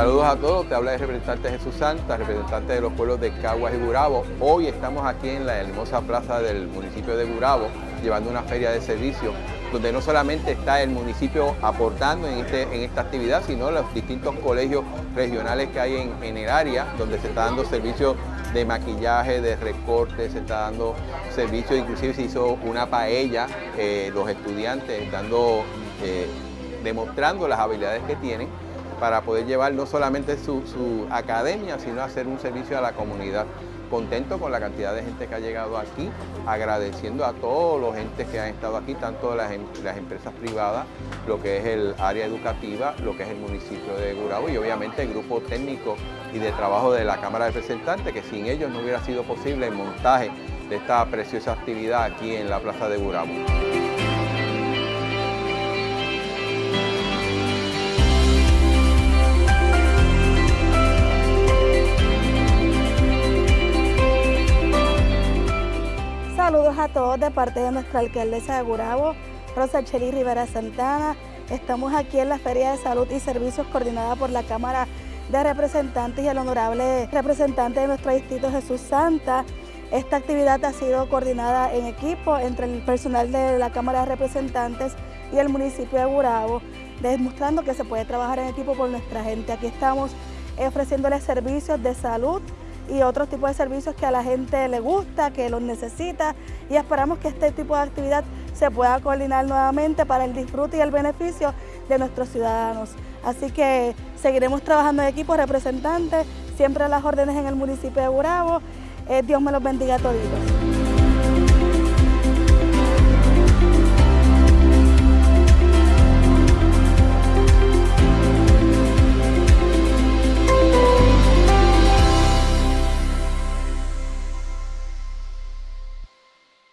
a todos, te habla el representante Jesús Santa, representante de los pueblos de Caguas y Gurabo. Hoy estamos aquí en la hermosa plaza del municipio de Gurabo, llevando una feria de servicios, donde no solamente está el municipio aportando en, este, en esta actividad, sino los distintos colegios regionales que hay en, el área, donde se está dando servicios de maquillaje, de recorte, se está dando servicios, inclusive se hizo una paella, eh, los estudiantes dando, eh, demostrando las habilidades que tienen para poder llevar no solamente su, academia, sino hacer un servicio a la comunidad. Contento con la cantidad de gente que ha llegado aquí, agradeciendo a todos los entes que han estado aquí, tanto las, em, las empresas privadas, lo que es el área educativa, lo que es el municipio de Gurabo y obviamente el grupo técnico y de trabajo de la Cámara de Representantes, que sin ellos no hubiera sido posible el montaje de esta preciosa actividad aquí en la Plaza de Gurabo. A todos de parte de nuestra alcaldesa de Gurabo, Rosa Cheli Rivera Santana. Estamos aquí en la Feria de Salud y Servicios coordinada por la Cámara de Representantes y el honorable representante de nuestro distrito Jesús Santa. Esta actividad ha sido coordinada en equipo entre el personal de la Cámara de Representantes y el municipio de Gurabo, demostrando que se puede trabajar en equipo por nuestra gente. Aquí estamos ofreciéndoles servicios de salud, y otros tipos de servicios que a la gente le gusta, que los necesita y esperamos que este tipo de actividad se pueda coordinar nuevamente para el disfrute y el beneficio de nuestros ciudadanos. Así que seguiremos trabajando en equipo representantes, siempre a las órdenes en el municipio de Burabo. Eh, Dios me los bendiga a todos.